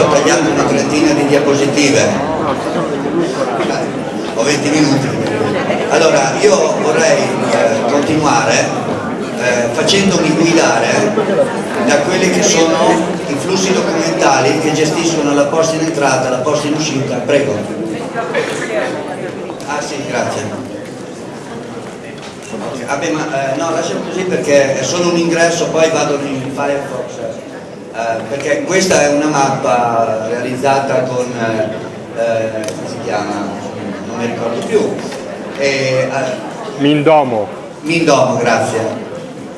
ho tagliato una trentina di diapositive, ho 20 minuti. Allora, io vorrei eh, continuare eh, facendomi guidare da quelli che sono i flussi documentali che gestiscono la posta in entrata la posta in uscita. Prego. Ah sì, grazie. Vabbè, ma, eh, no, lasciamo così perché è solo un ingresso, poi vado in Firefox. Eh, perché questa è una mappa realizzata con, eh, eh come si chiama? Non mi ricordo più. E, eh, Mindomo. Mindomo, grazie.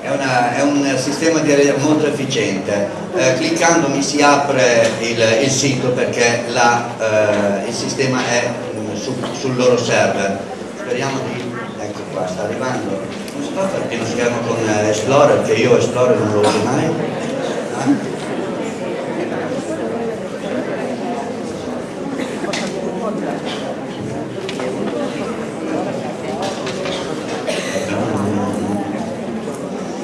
È, una, è, un sistema di molto efficiente. Eh, cliccando mi si apre il, il sito perché la, eh, il sistema è su, sul loro server. Speriamo di... ecco qua, sta arrivando non si fa fare pieno schermo con eh, Explorer, che io Explorer non lo uso mai. Eh?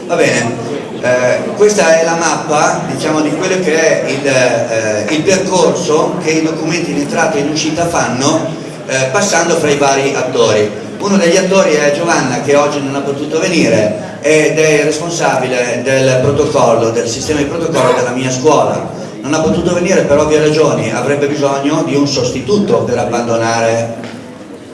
Va bene, eh, questa è la mappa diciamo, di quello che è il, eh, il, percorso che i documenti in entrata e in uscita fanno eh, passando fra i vari attori. Uno degli attori è Giovanna che oggi non ha potuto venire ed è il responsabile del protocollo, del sistema di protocollo della mia scuola. Non ha potuto venire per ovvie ragioni, avrebbe bisogno di un sostituto per abbandonare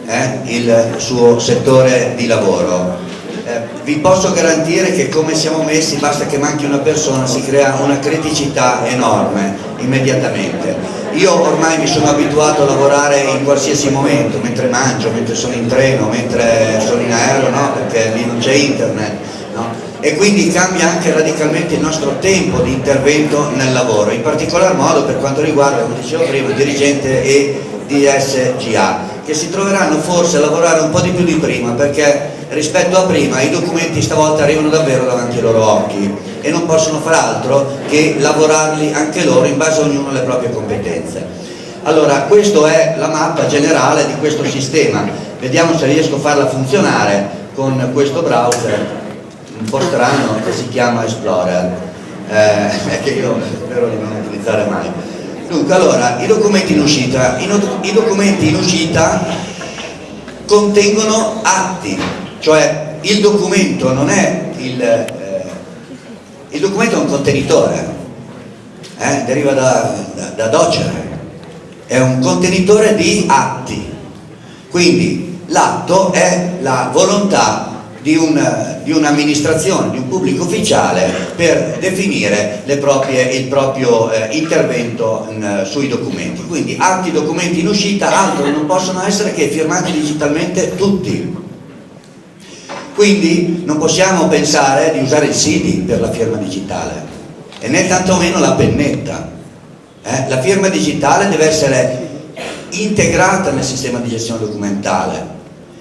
eh, il suo settore di lavoro. Eh, vi posso garantire che come siamo messi, basta che manchi una persona, si crea una criticità enorme immediatamente io ormai mi sono abituato a lavorare in qualsiasi momento, mentre mangio, mentre sono in treno, mentre sono in aereo, no? perché lì non c'è internet. No? E quindi cambia anche radicalmente il nostro tempo di intervento nel lavoro, in particolar modo per quanto riguarda, come dicevo prima, il dirigente e DSGA, che si troveranno forse a lavorare un po' di più di prima, perché rispetto a prima i documenti stavolta arrivano davvero davanti ai loro occhi e non possono far altro che lavorarli anche loro in base a ognuno alle proprie competenze. Allora, questa è la mappa generale di questo sistema, vediamo se riesco a farla funzionare con questo browser un po' strano che si chiama Explorer, eh, che io spero di non utilizzare mai. Dunque, allora, i documenti in uscita, i, documenti in uscita contengono atti, cioè il documento non è il, il documento è un contenitore, eh? deriva da, da, da docere, è un contenitore di atti, quindi l'atto è la volontà di, un, di un'amministrazione, di un pubblico ufficiale per definire proprie, il proprio eh, intervento in, sui documenti. Quindi atti, documenti in uscita, altro non possono essere che firmati digitalmente tutti quindi non possiamo pensare di usare il CD per la firma digitale e né tantomeno la pennetta. Eh? La firma digitale deve essere integrata nel sistema di gestione documentale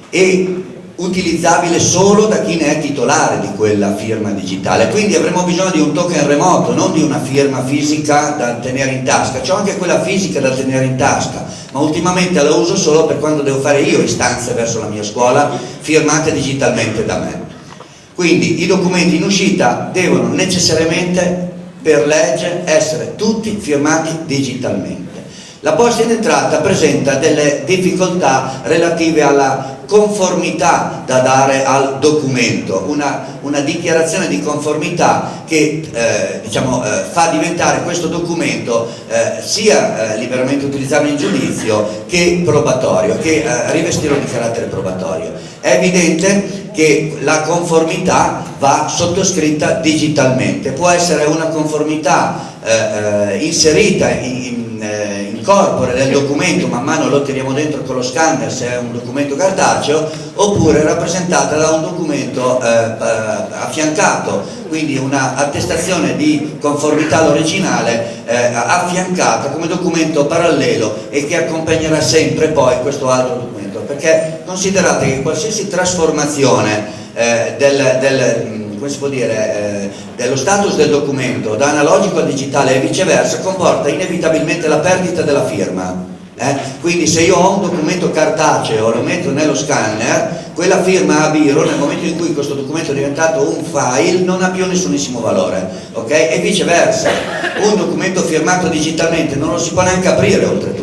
e utilizzabile solo da chi ne è titolare di quella firma digitale. Quindi avremo bisogno di un token remoto non di una firma fisica da tenere in tasca. C'ho anche quella fisica da tenere in tasca ma ultimamente la uso solo per quando devo fare io istanze verso la mia scuola firmate digitalmente da me. Quindi i documenti in uscita devono necessariamente per legge essere tutti firmati digitalmente la posta in entrata presenta delle difficoltà relative alla conformità da dare al documento, una, una dichiarazione di conformità che eh, diciamo, eh, fa diventare questo documento eh, sia eh, liberamente utilizzabile in giudizio che probatorio, che eh, rivestirlo di carattere probatorio. È evidente che la conformità va sottoscritta digitalmente, può essere una conformità eh, inserita in, in corpore del documento, man mano lo tiriamo dentro con lo scanner se è un documento cartaceo, oppure rappresentata da un documento eh, eh affiancato, quindi una attestazione di conformità all'originale eh, affiancata come documento parallelo e che accompagnerà sempre poi questo altro documento, perché considerate che qualsiasi trasformazione eh, del, del come si può dire, eh, dello status del documento da analogico a digitale e viceversa comporta inevitabilmente la perdita della firma Eh? Quindi se io ho un documento cartaceo lo metto nello scanner, quella firma a Biro nel momento in cui questo documento è diventato un file non ha più nessunissimo valore, ok? E viceversa, un documento firmato digitalmente non lo si può neanche aprire oltretutto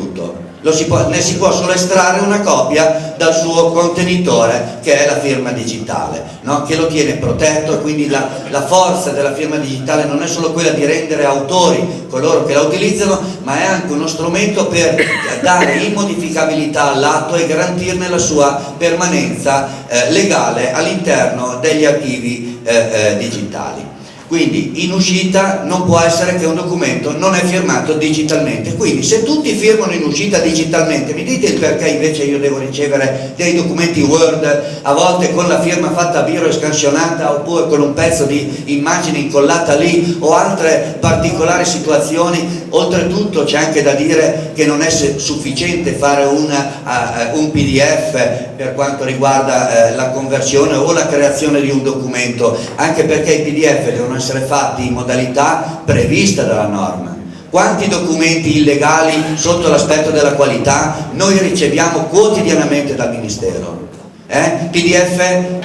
si può, ne si può solo estrarre una copia dal suo contenitore che è la firma digitale, no? che lo tiene protetto quindi la, la, forza della firma digitale non è solo quella di rendere autori coloro che la utilizzano, ma è anche uno strumento per dare immodificabilità all'atto e garantirne la sua permanenza eh, legale all'interno degli archivi eh, eh, digitali. Quindi in uscita non può essere che un documento non è firmato digitalmente. Quindi se tutti firmano in uscita digitalmente, mi dite il perché invece io devo ricevere dei documenti Word, a volte con la firma fatta a biro e scansionata, oppure con un pezzo di immagine incollata lì, o altre particolari situazioni. Oltretutto c'è anche da dire che non è sufficiente fare una, uh, un PDF per quanto riguarda uh, la conversione o la creazione di un documento, anche perché i PDF devono essere fatti in modalità prevista dalla norma. Quanti documenti illegali sotto l'aspetto della qualità noi riceviamo quotidianamente dal Ministero? Eh? PDF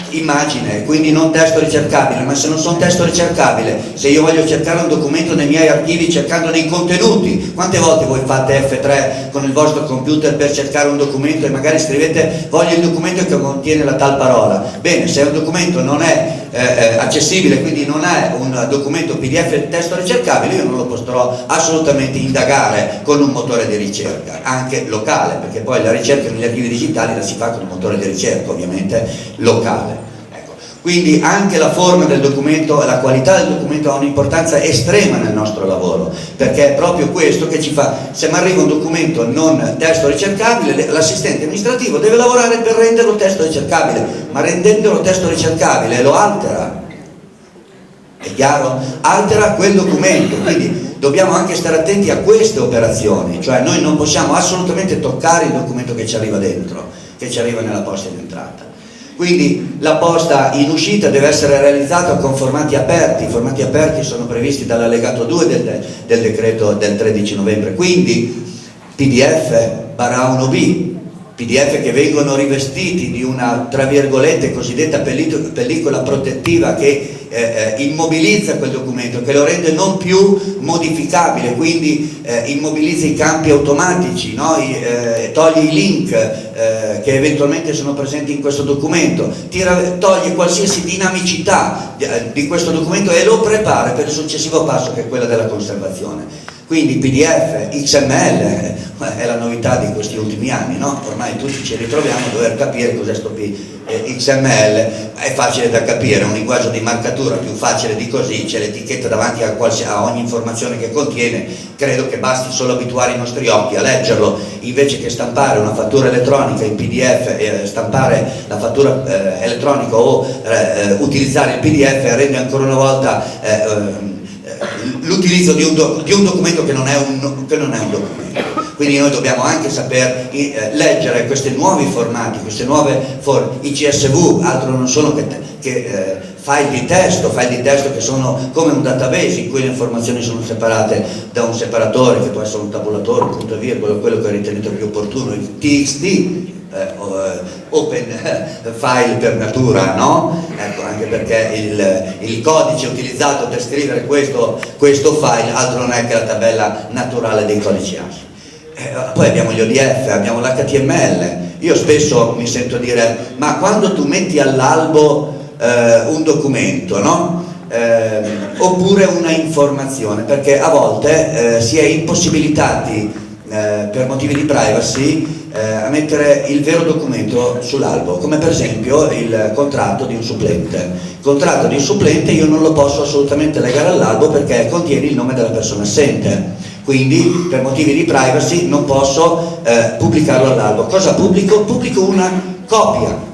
immagine, quindi non testo ricercabile, ma se non sono testo ricercabile, se io voglio cercare un documento nei miei archivi cercando dei contenuti, quante volte voi fate F3 con il vostro computer per cercare un documento e magari scrivete voglio il documento che contiene la tal parola? Bene, se un documento non è eh, eh, accessibile, quindi non è un documento PDF testo ricercabile, io non lo potrò assolutamente indagare con un motore di ricerca, anche locale, perché poi la ricerca negli archivi digitali la si fa con un motore di ricerca ovviamente locale. Quindi anche la forma del documento e la qualità del documento ha un'importanza estrema nel nostro lavoro, perché è proprio questo che ci fa, se mi arriva un documento non testo ricercabile, l'assistente amministrativo deve lavorare per renderlo testo ricercabile, ma rendendolo testo ricercabile lo altera, è chiaro? Altera quel documento, quindi dobbiamo anche stare attenti a queste operazioni, cioè noi non possiamo assolutamente toccare il documento che ci arriva dentro, che ci arriva nella posta di entrata. Quindi la posta in uscita deve essere realizzata con formati aperti, i formati aperti sono previsti dall'allegato 2 del, del, decreto del 13 novembre, quindi PDF barra 1B, PDF che vengono rivestiti di una, tra virgolette, cosiddetta pellicola protettiva che eh, eh, immobilizza quel documento, che lo rende non più modificabile, quindi eh, immobilizza i campi automatici, no? I, eh, toglie i link eh, che eventualmente sono presenti in questo documento, tira, toglie qualsiasi dinamicità di, eh, di questo documento e lo prepara per il successivo passo che è quello della conservazione. Quindi PDF, XML è la novità di questi ultimi anni, no? ormai tutti ci ritroviamo a dover capire cos'è questo XML, è facile da capire, è un linguaggio di marcatura più facile di così, c'è l'etichetta davanti a, a, ogni informazione che contiene, credo che basti solo abituare i nostri occhi a leggerlo, invece che stampare una fattura elettronica in PDF, eh, stampare la fattura eh, elettronica o eh, utilizzare il PDF rende ancora una volta eh, ehm, l'utilizzo di, di, un documento che non, un, che non, è un, documento. Quindi noi dobbiamo anche saper eh, leggere questi nuovi formati, queste nuove forme. I CSV altro non sono che, che eh, file di testo, file di testo che sono come un database in cui le informazioni sono separate da un separatore che può essere un tabulatore, un punto e virgola, quello che ho ritenuto più opportuno, il TXT eh, eh, open file per natura, no? Ecco, anche perché il, il, codice utilizzato per scrivere questo, questo, file altro non è che la tabella naturale dei codici ASCII. Eh, poi abbiamo gli ODF, abbiamo l'HTML, io spesso mi sento dire ma quando tu metti all'albo eh, un documento, no? Eh, oppure una informazione, perché a volte eh, si è impossibilitati eh, per motivi di privacy eh, a mettere il vero documento sull'albo, come per esempio il contratto di un supplente. Il contratto di un supplente io non lo posso assolutamente legare all'albo perché contiene il nome della persona assente, quindi per motivi di privacy non posso eh, pubblicarlo all'albo. Cosa pubblico? Pubblico una copia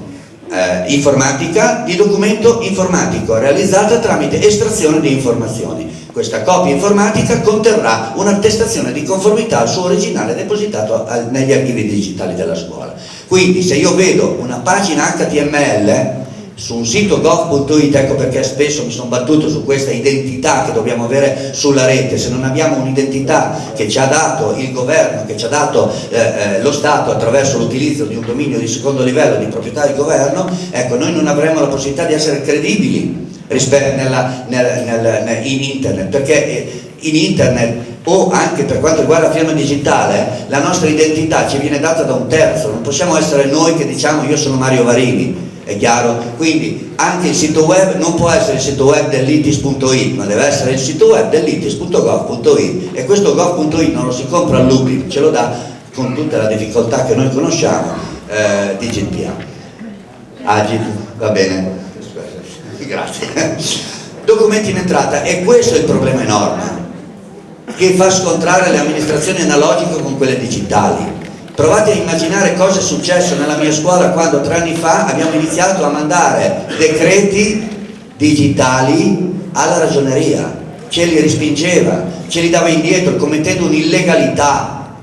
eh, informatica di documento informatico realizzata tramite estrazione di informazioni. Questa copia informatica conterrà un'attestazione di conformità al suo originale depositato negli archivi digitali della scuola. Quindi se io vedo una pagina HTML su un sito gov.it, ecco perché spesso mi sono battuto su questa identità che dobbiamo avere sulla rete, se non abbiamo un'identità che ci ha dato il governo, che ci ha dato eh, eh, lo Stato attraverso l'utilizzo di un dominio di secondo livello di proprietà del governo, ecco noi non avremo la possibilità di essere credibili nella, nel, nel, in internet, perché eh, in internet o anche per quanto riguarda la firma digitale, la nostra identità ci viene data da un terzo, non possiamo essere noi che diciamo io sono Mario Varini, è chiaro? Quindi anche il sito web non può essere il sito web dell'ITIS.it, ma deve essere il sito web dell'ITIS.gov.it e questo gov.it non lo si compra all'UPI, ce lo dà con tutta la difficoltà che noi conosciamo eh, di GPA. Agit, va bene, grazie. Documenti in entrata e questo è il problema enorme che fa scontrare le amministrazioni analogiche con quelle digitali Provate a immaginare cosa è successo nella mia scuola quando tre anni fa abbiamo iniziato a mandare decreti digitali alla ragioneria, ce li respingeva, ce li dava indietro commettendo un'illegalità.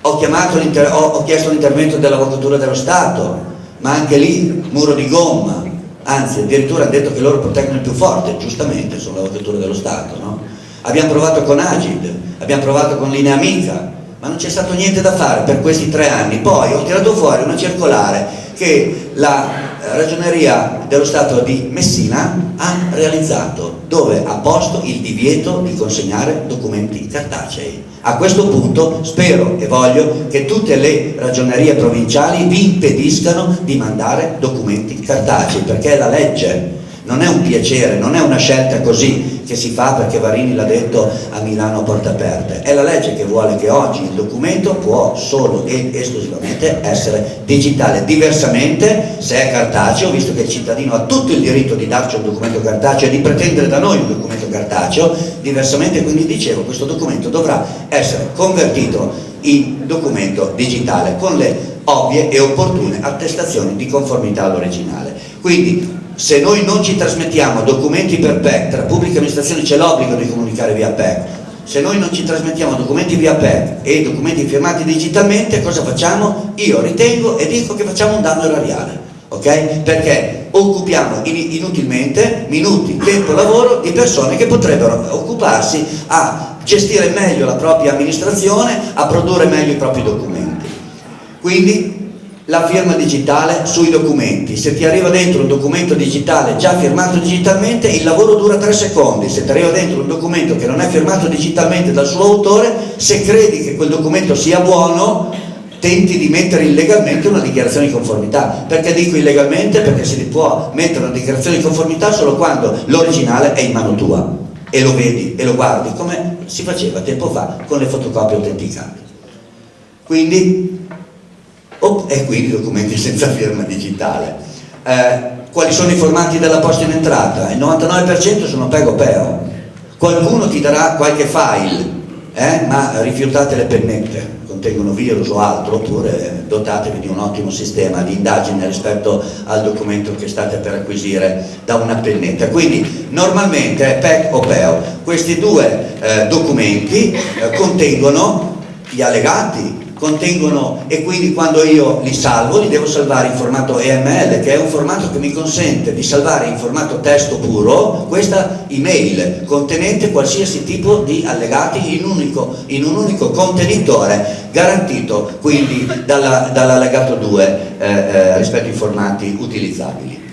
Ho, ho, ho chiesto l'intervento dell'Avvocatura dello Stato, ma anche lì muro di gomma, anzi addirittura hanno detto che loro proteggono il più forte, giustamente sono l'Avvocatura dello Stato. No? Abbiamo provato con Agid, abbiamo provato con Linea Amica, ma non c'è stato niente da fare per questi tre anni. Poi ho tirato fuori una circolare che la ragioneria dello Stato di Messina ha realizzato, dove ha posto il divieto di consegnare documenti cartacei. A questo punto spero e voglio che tutte le ragionerie provinciali vi impediscano di mandare documenti cartacei, perché è la legge, non è un piacere, non è una scelta così, che si fa perché Varini l'ha detto a Milano a porte aperte. È la legge che vuole che oggi il documento può solo ed esclusivamente essere digitale. Diversamente, se è cartaceo, visto che il cittadino ha tutto il diritto di darci un documento cartaceo e di pretendere da noi un documento cartaceo, diversamente quindi dicevo questo documento dovrà essere convertito in documento digitale con le ovvie e opportune attestazioni di conformità all'originale. Quindi se noi non ci trasmettiamo documenti per PEC, tra pubbliche amministrazioni c'è l'obbligo di comunicare via PEC, se noi non ci trasmettiamo documenti via PEC e documenti firmati digitalmente, cosa facciamo? Io ritengo e dico che facciamo un danno erariale, ok? Perché occupiamo inutilmente minuti, tempo, lavoro di persone che potrebbero occuparsi a gestire meglio la propria amministrazione, a produrre meglio i propri documenti. Quindi la firma digitale sui documenti. Se ti arriva dentro un documento digitale già firmato digitalmente, il lavoro dura tre secondi. Se ti arriva dentro un documento che non è firmato digitalmente dal suo autore, se credi che quel documento sia buono, tenti di mettere illegalmente una dichiarazione di conformità. Perché dico illegalmente? Perché si può mettere una dichiarazione di conformità solo quando l'originale è in mano tua e lo vedi e lo guardi come si faceva tempo fa con le fotocopie autenticate. Quindi e quindi documenti senza firma digitale. Eh, quali sono i formati della posta in entrata? Il 99% sono pego peo. Qualcuno ti darà qualche file, eh, ma rifiutate le pennette, contengono virus o altro, oppure dotatevi di un ottimo sistema di indagine rispetto al documento che state per acquisire da una pennetta. Quindi normalmente PEC o PEO, questi due eh, documenti eh, contengono gli allegati contengono e quindi quando io li salvo li devo salvare in formato EML che è un formato che mi consente di salvare in formato testo puro questa email contenente qualsiasi tipo di allegati in, unico, in un unico contenitore garantito quindi dall'allegato dall 2 eh, eh, rispetto ai formati utilizzabili.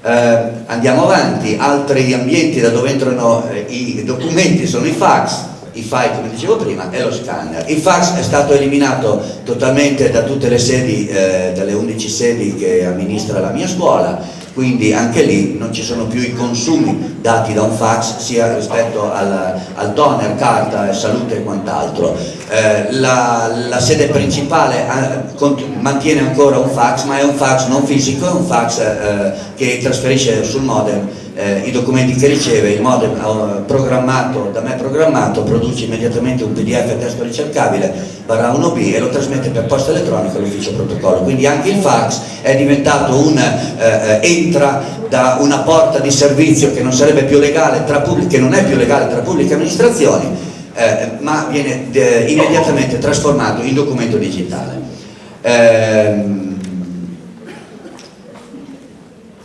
Eh, andiamo avanti, altri ambienti da dove entrano eh, i documenti sono i fax, i file come dicevo prima e lo scanner. Il fax è stato eliminato totalmente da tutte le sedi, eh, dalle 11 sedi che amministra la mia scuola, quindi anche lì non ci sono più i consumi dati da un fax sia rispetto al, al toner, carta, salute e quant'altro. Eh, la, la, sede principale eh, mantiene ancora un fax ma è un fax non fisico, è un fax eh, che trasferisce sul modem eh, i documenti che riceve, il modem eh, programmato, da me programmato, produce immediatamente un pdf a testo ricercabile barra 1b e lo trasmette per posta elettronica all'ufficio protocollo. Quindi anche il fax è diventato un, eh, eh entra da una porta di servizio che non che non è più legale tra pubbliche amministrazioni, eh, ma viene eh, immediatamente trasformato in documento digitale. Ehm,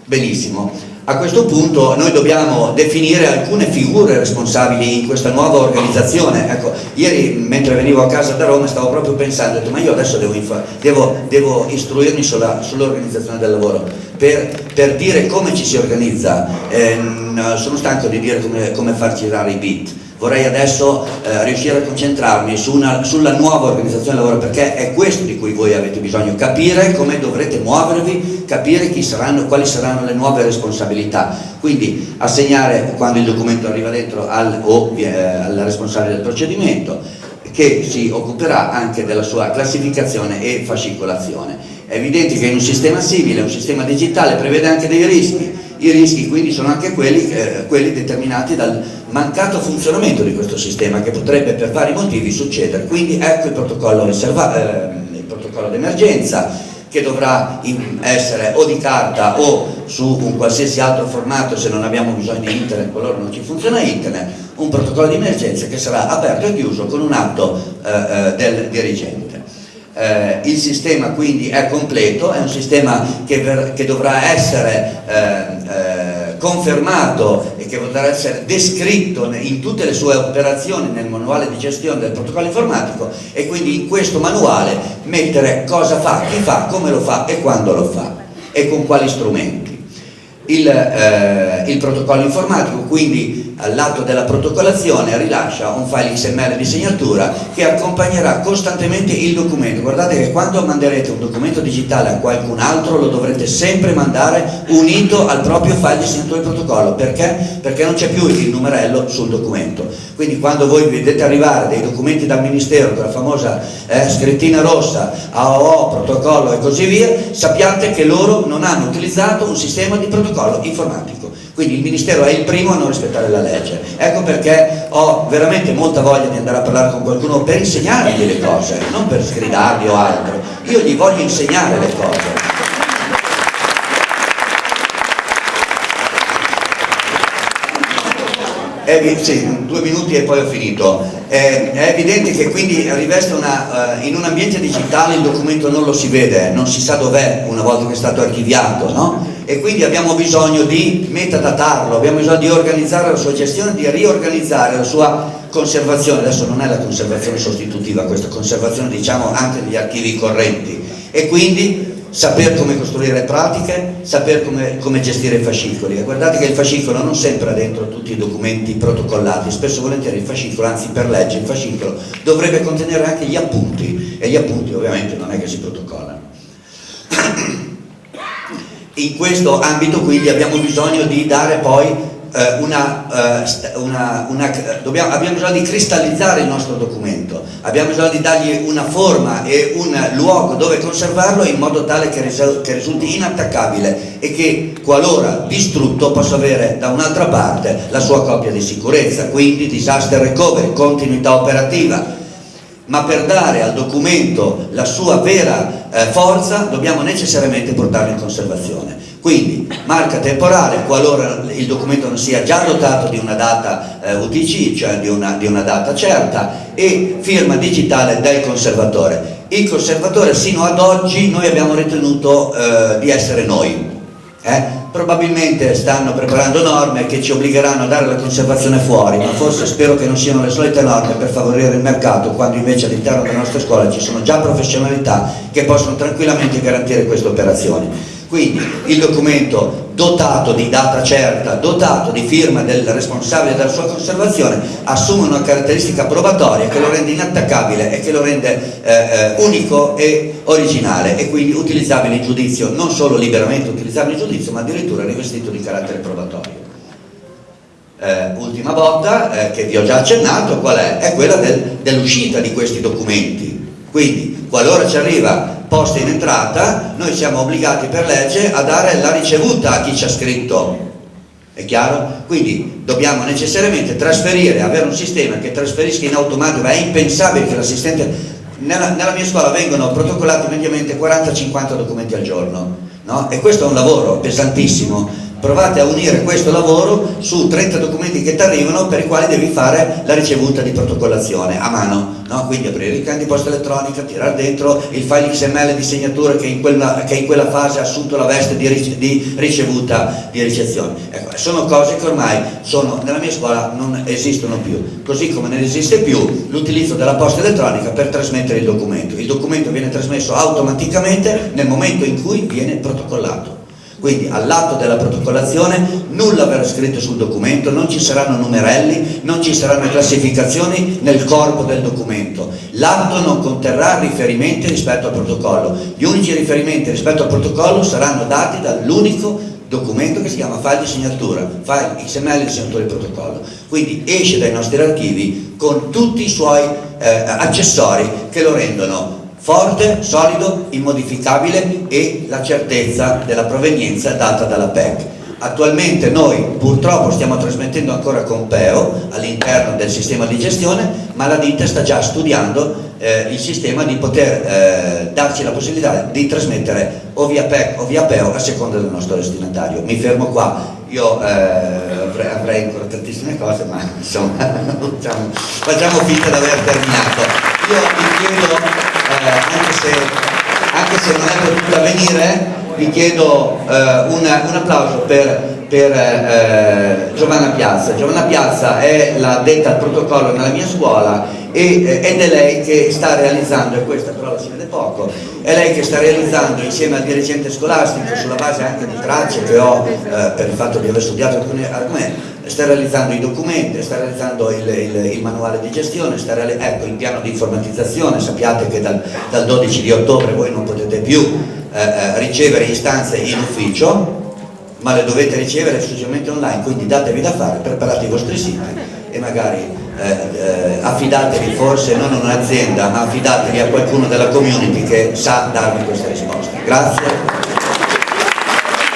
Benissimo. A questo punto noi dobbiamo definire alcune figure responsabili in questa nuova organizzazione. Ecco, ieri mentre venivo a casa da Roma stavo proprio pensando, detto, ma io adesso devo, devo, devo istruirmi sull'organizzazione sull del lavoro per, per, dire come ci si organizza. Eh, sono stanco di dire come, come far girare i beat vorrei adesso eh, riuscire a concentrarmi su una, sulla nuova organizzazione del lavoro perché è questo di cui voi avete bisogno, capire come dovrete muovervi, capire saranno, quali saranno le nuove responsabilità, quindi assegnare quando il documento arriva dentro al, o eh, al responsabile del procedimento che si occuperà anche della sua classificazione e fascicolazione. È evidente che in un sistema simile, un sistema digitale prevede anche dei rischi, i rischi quindi sono anche quelli, eh, quelli determinati dal mancato funzionamento di questo sistema che potrebbe per vari motivi succedere, quindi ecco il protocollo, eh, protocollo d'emergenza che dovrà essere o di carta o su un qualsiasi altro formato se non abbiamo bisogno di internet, qualora non ci funziona internet, un protocollo di emergenza che sarà aperto e chiuso con un atto eh, eh del dirigente. Eh, il sistema quindi è completo, è un sistema che, che dovrà essere eh, eh, confermato che potrà essere descritto in tutte le sue operazioni nel manuale di gestione del protocollo informatico e quindi in questo manuale mettere cosa fa, chi fa, come lo fa e quando lo fa e con quali strumenti. Il, eh, il protocollo informatico quindi all'atto della protocollazione rilascia un file XML di segnatura che accompagnerà costantemente il documento. Guardate che quando manderete un documento digitale a qualcun altro lo dovrete sempre mandare unito al proprio file di segnatura di protocollo. Perché? Perché non c'è più il numerello sul documento. Quindi quando voi vedete arrivare dei documenti dal Ministero, con la famosa eh, scrittina rossa, AOO, protocollo e così via, sappiate che loro non hanno utilizzato un sistema di protocollo informatico. Quindi il Ministero è il primo a non rispettare la legge. Ecco perché ho veramente molta voglia di andare a parlare con qualcuno per insegnargli le cose, non per sgridargli o altro. Io gli voglio insegnare le cose. È, sì, due minuti e poi ho finito. È, è evidente che quindi riveste una, uh, in un ambiente digitale il documento non lo si vede, non si sa dov'è una volta che è stato archiviato, no? E quindi abbiamo bisogno di metadatarlo, abbiamo bisogno di organizzare la sua gestione, di riorganizzare la sua conservazione, adesso non è la conservazione sostitutiva, questa conservazione diciamo anche degli archivi correnti e quindi saper come costruire pratiche, saper come, come gestire i fascicoli. E guardate che il fascicolo non sempre ha dentro tutti i documenti protocollati, spesso volentieri il fascicolo, anzi per legge il fascicolo dovrebbe contenere anche gli appunti e gli appunti ovviamente non è che si protocollano. In questo ambito quindi abbiamo bisogno di dare poi eh, una, eh, una, una dobbiamo, abbiamo bisogno di cristallizzare il nostro documento, abbiamo bisogno di dargli una forma e un luogo dove conservarlo in modo tale che, risulti inattaccabile e che qualora distrutto possa avere da un'altra parte la sua copia di sicurezza, quindi disaster recovery, continuità operativa, ma per dare al documento la sua vera eh, forza dobbiamo necessariamente portarlo in conservazione. Quindi marca temporale qualora il documento non sia già dotato di una data eh, UTC, cioè di una, di una, data certa, e firma digitale del conservatore. Il conservatore sino ad oggi noi abbiamo ritenuto eh, di essere noi. Eh? probabilmente stanno preparando norme che ci obbligheranno a dare la conservazione fuori, ma forse spero che non siano le solite norme per favorire il mercato, quando invece all'interno delle nostre scuole ci sono già professionalità che possono tranquillamente garantire queste operazioni. Quindi il documento dotato di data certa, dotato di firma del responsabile della sua conservazione, assume una caratteristica probatoria che lo rende inattaccabile e che lo rende eh, eh, unico e originale e quindi utilizzabile in giudizio, non solo liberamente utilizzabile in giudizio, ma addirittura rivestito di carattere probatorio. Eh, ultima botta eh, che vi ho già accennato, qual è? È quella del, dell'uscita di questi documenti. Quindi, qualora ci arriva posta in entrata, noi siamo obbligati per legge a dare la ricevuta a chi ci ha scritto. È chiaro? Quindi dobbiamo necessariamente trasferire, avere un sistema che trasferisca in automatico, è impensabile che l'assistente... Nella, nella, mia scuola vengono protocollati mediamente 40-50 documenti al giorno, no? E questo è un lavoro pesantissimo provate a unire questo lavoro su 30 documenti che ti arrivano per i quali devi fare la ricevuta di protocollazione a mano, no? quindi aprire il can di posta elettronica, tirare dentro il file XML di segnatura che in quella, che in quella fase ha assunto la veste di, di ricevuta di ricezione. Ecco, sono cose che ormai sono, nella mia scuola non esistono più, così come non esiste più l'utilizzo della posta elettronica per trasmettere il documento. Il documento viene trasmesso automaticamente nel momento in cui viene protocollato. Quindi all'atto della protocollazione nulla verrà scritto sul documento, non ci saranno numerelli, non ci saranno classificazioni nel corpo del documento. L'atto non conterrà riferimenti rispetto al protocollo. Gli unici riferimenti rispetto al protocollo saranno dati dall'unico documento che si chiama file di segnatura, file XML di segnatura di protocollo. Quindi esce dai nostri archivi con tutti i suoi eh, accessori che lo rendono forte, solido, immodificabile e la certezza della provenienza data dalla PEC. Attualmente noi purtroppo stiamo trasmettendo ancora con PEO all'interno del sistema di gestione, ma la ditta sta già studiando eh, il sistema di poter eh, darci la possibilità di trasmettere o via PEC o via PEO a seconda del nostro destinatario. Mi fermo qua, io eh, avrei, ancora tantissime cose, ma insomma facciamo, facciamo finta di aver terminato. Io vi chiedo anche, se, anche, se, non è potuta venire, vi chiedo eh, una, un applauso per, per eh, Giovanna Piazza. Giovanna Piazza è la detta al protocollo nella mia scuola e, eh, ed è lei che sta realizzando, e questa però la si vede poco, è lei che sta realizzando insieme al dirigente scolastico sulla base anche di tracce che ho eh, per il fatto di aver studiato alcuni argomenti sta realizzando i documenti, sta realizzando il, il, il manuale di gestione, sta ecco, il piano di informatizzazione, sappiate che dal, dal 12 di ottobre voi non potete più eh, eh, ricevere istanze in ufficio, ma le dovete ricevere esclusivamente online, quindi datevi da fare, preparate i vostri siti e magari eh, eh, affidatevi forse non a un'azienda, ma affidatevi a qualcuno della community che sa darvi queste risposte. Grazie.